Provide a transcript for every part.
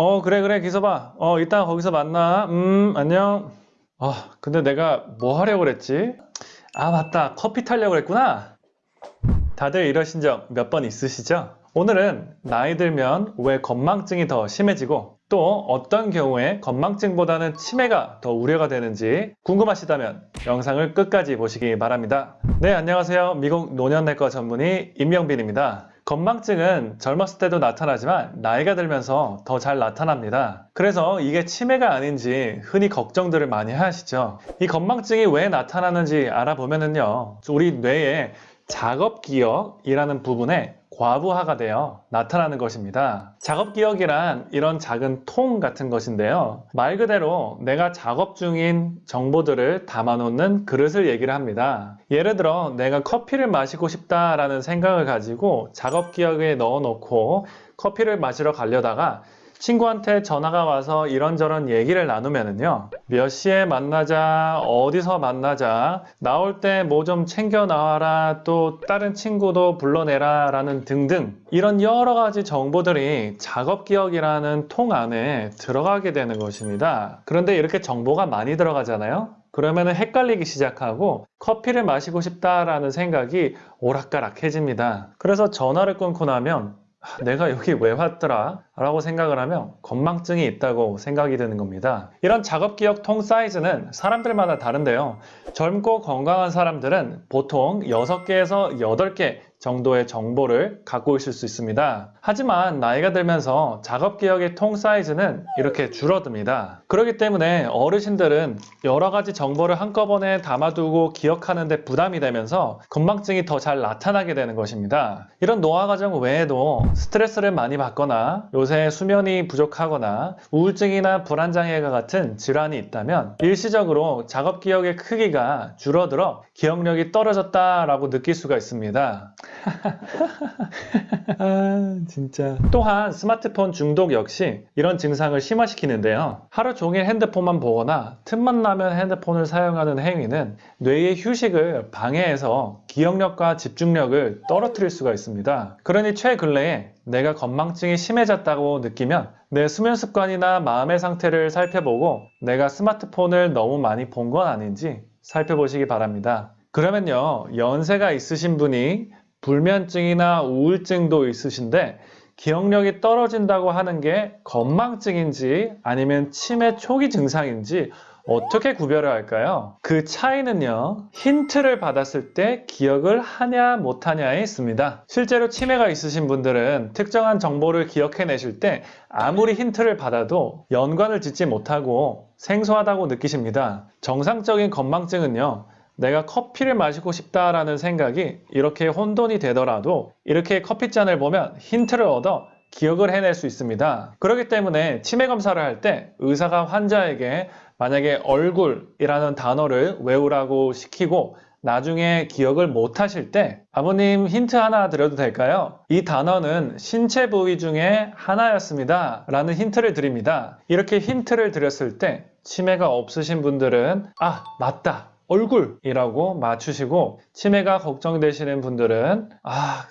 어, 그래, 그래, 기서봐. 어, 이따 거기서 만나. 음, 안녕. 아, 근데 내가 뭐 하려고 그랬지? 아, 맞다. 커피 타려고 그랬구나. 다들 이러신 적 몇 번 있으시죠? 오늘은 나이 들면 왜 건망증이 더 심해지고 또 어떤 경우에 건망증보다는 치매가 더 우려가 되는지 궁금하시다면 영상을 끝까지 보시기 바랍니다. 네, 안녕하세요. 미국 노년내과 전문의 임영빈입니다. 건망증은 젊었을 때도 나타나지만 나이가 들면서 더 잘 나타납니다. 그래서 이게 치매가 아닌지 흔히 걱정들을 많이 하시죠. 이 건망증이 왜 나타나는지 알아보면은요. 우리 뇌에 작업기억이라는 부분에 과부하가 되어 나타나는 것입니다. 작업기억이란 이런 작은 통 같은 것인데요. 말 그대로 내가 작업 중인 정보들을 담아놓는 그릇을 얘기를 합니다. 예를 들어 내가 커피를 마시고 싶다라는 생각을 가지고 작업기억에 넣어놓고 커피를 마시러 가려다가 친구한테 전화가 와서 이런저런 얘기를 나누면은요 몇 시에 만나자 어디서 만나자 나올 때 뭐 좀 챙겨 나와라 또 다른 친구도 불러내라 라는 등등 이런 여러 가지 정보들이 작업 기억이라는 통 안에 들어가게 되는 것입니다. 그런데 이렇게 정보가 많이 들어가잖아요? 그러면 헷갈리기 시작하고 커피를 마시고 싶다라는 생각이 오락가락해집니다. 그래서 전화를 끊고 나면 아, 내가 여기 왜 왔더라? 라고 생각을 하면 건망증이 있다고 생각이 드는 겁니다. 이런 작업기억 통 사이즈는 사람들마다 다른데요. 젊고 건강한 사람들은 보통 6개에서 8개 정도의 정보를 갖고 있을 수 있습니다. 하지만 나이가 들면서 작업기억의 통 사이즈는 이렇게 줄어듭니다. 그렇기 때문에 어르신들은 여러 가지 정보를 한꺼번에 담아두고 기억하는데 부담이 되면서 건망증이 더 잘 나타나게 되는 것입니다. 이런 노화 과정 외에도 스트레스를 많이 받거나 요새 수면이 부족하거나 우울증이나 불안장애가 같은 질환이 있다면 일시적으로 작업기억의 크기가 줄어들어 기억력이 떨어졌다라고 느낄 수가 있습니다. 아, 진짜. 또한 스마트폰 중독 역시 이런 증상을 심화시키는데요. 하루 종일 핸드폰만 보거나 틈만 나면 핸드폰을 사용하는 행위는 뇌의 휴식을 방해해서 기억력과 집중력을 떨어뜨릴 수가 있습니다. 그러니 최근래에 내가 건망증이 심해졌다고 느끼면 내 수면 습관이나 마음의 상태를 살펴보고 내가 스마트폰을 너무 많이 본 건 아닌지 살펴보시기 바랍니다. 그러면요, 연세가 있으신 분이 불면증이나 우울증도 있으신데 기억력이 떨어진다고 하는 게 건망증인지 아니면 치매 초기 증상인지 어떻게 구별을 할까요? 그 차이는요, 힌트를 받았을 때 기억을 하냐 못하냐에 있습니다. 실제로 치매가 있으신 분들은 특정한 정보를 기억해내실 때 아무리 힌트를 받아도 연관을 짓지 못하고 생소하다고 느끼십니다. 정상적인 건망증은요, 내가 커피를 마시고 싶다라는 생각이 이렇게 혼돈이 되더라도 이렇게 커피잔을 보면 힌트를 얻어 기억을 해낼 수 있습니다. 그렇기 때문에 치매 검사를 할 때 의사가 환자에게 만약에 얼굴이라는 단어를 외우라고 시키고 나중에 기억을 못 하실 때 아버님 힌트 하나 드려도 될까요? 이 단어는 신체 부위 중에 하나였습니다. 라는 힌트를 드립니다. 이렇게 힌트를 드렸을 때 치매가 없으신 분들은 아 맞다 얼굴이라고 맞추시고 치매가 걱정되시는 분들은 아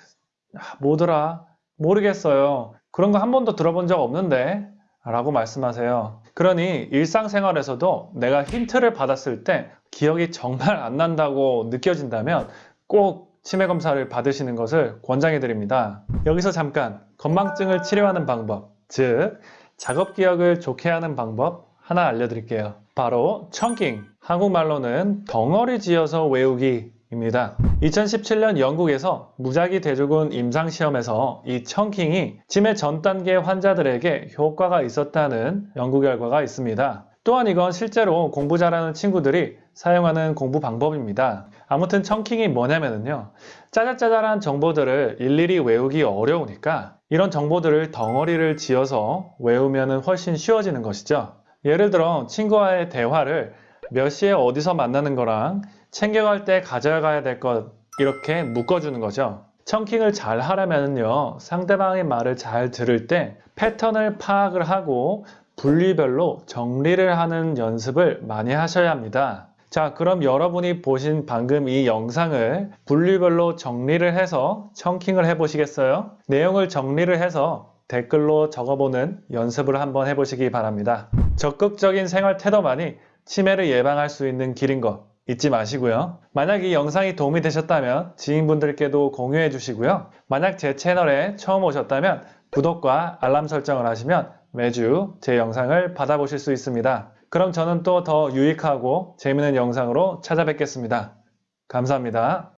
뭐더라? 모르겠어요. 그런 거 한 번도 들어본 적 없는데 라고 말씀하세요. 그러니 일상생활에서도 내가 힌트를 받았을 때 기억이 정말 안 난다고 느껴진다면 꼭 치매 검사를 받으시는 것을 권장해 드립니다. 여기서 잠깐 건망증을 치료하는 방법 즉 작업 기억을 좋게 하는 방법 하나 알려드릴게요 바로 청킹 한국말로는 덩어리 지어서 외우기 입니다. 2017년 영국에서 무작위 대조군 임상시험에서 이 청킹이 치매 전 단계 환자들에게 효과가 있었다는 연구 결과가 있습니다. 또한 이건 실제로 공부 잘하는 친구들이 사용하는 공부 방법입니다. 아무튼 청킹이 뭐냐면요. 짜잘짜잘한 정보들을 일일이 외우기 어려우니까 이런 정보들을 덩어리를 지어서 외우면 훨씬 쉬워지는 것이죠. 예를 들어 친구와의 대화를 몇 시에 어디서 만나는 거랑 챙겨갈 때 가져가야 될 것 이렇게 묶어주는 거죠. 청킹을 잘 하려면요 상대방의 말을 잘 들을 때 패턴을 파악을 하고 분리별로 정리를 하는 연습을 많이 하셔야 합니다. 자 그럼 여러분이 보신 방금 이 영상을 분류별로 정리를 해서 청킹을 해 보시겠어요? 내용을 정리를 해서 댓글로 적어보는 연습을 한번 해보시기 바랍니다. 적극적인 생활 태도만이 치매를 예방할 수 있는 길인 거 잊지 마시고요. 만약 이 영상이 도움이 되셨다면 지인분들께도 공유해 주시고요. 만약 제 채널에 처음 오셨다면 구독과 알람 설정을 하시면 매주 제 영상을 받아보실 수 있습니다. 그럼 저는 또 더 유익하고 재미있는 영상으로 찾아뵙겠습니다. 감사합니다.